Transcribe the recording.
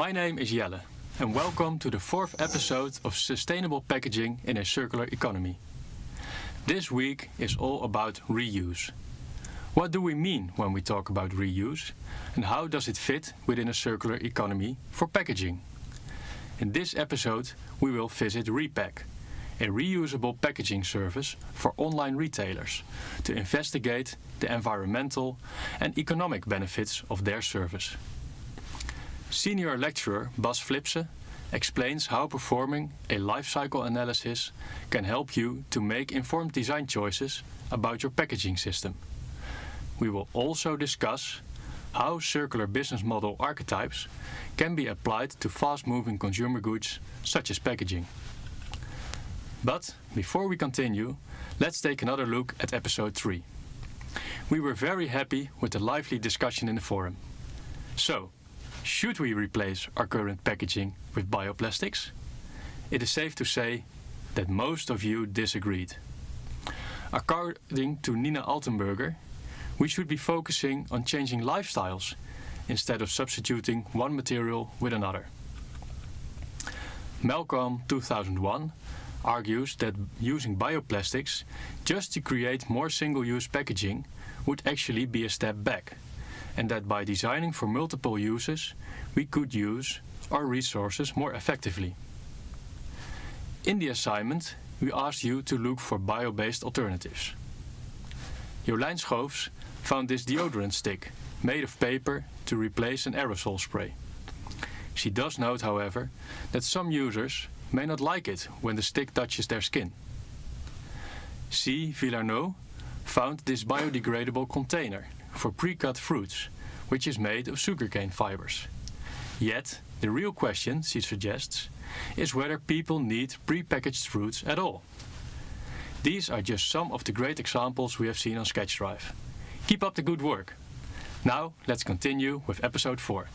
My name is Jelle and welcome to the fourth episode of Sustainable Packaging in a Circular Economy. This week is all about reuse. What do we mean when we talk about reuse and how does it fit within a circular economy for packaging? In this episode we will visit Repack, a reusable packaging service for online retailers to investigate the environmental and economic benefits of their service. Senior lecturer Bas Flipse explains how performing a life cycle analysis can help you to make informed design choices about your packaging system. We will also discuss how circular business model archetypes can be applied to fast-moving consumer goods such as packaging. But before we continue, let's take another look at episode 3. We were very happy with the lively discussion in the forum. So, should we replace our current packaging with bioplastics? It is safe to say that most of you disagreed. According to Nina Altenburger, we should be focusing on changing lifestyles instead of substituting one material with another. Malcolm 2001 argues that using bioplastics just to create more single-use packaging would actually be a step back and that by designing for multiple uses we could use our resources more effectively. In the assignment we asked you to look for bio-based alternatives. Jolijn Schoofs found this deodorant stick made of paper to replace an aerosol spray. She does note, however, that some users may not like it when the stick touches their skin. C. Villarneau found this biodegradable container for pre-cut fruits, which is made of sugarcane fibers. Yet, the real question, she suggests, is whether people need pre-packaged fruits at all. These are just some of the great examples we have seen on SketchDrive. Keep up the good work. Now, let's continue with episode 4.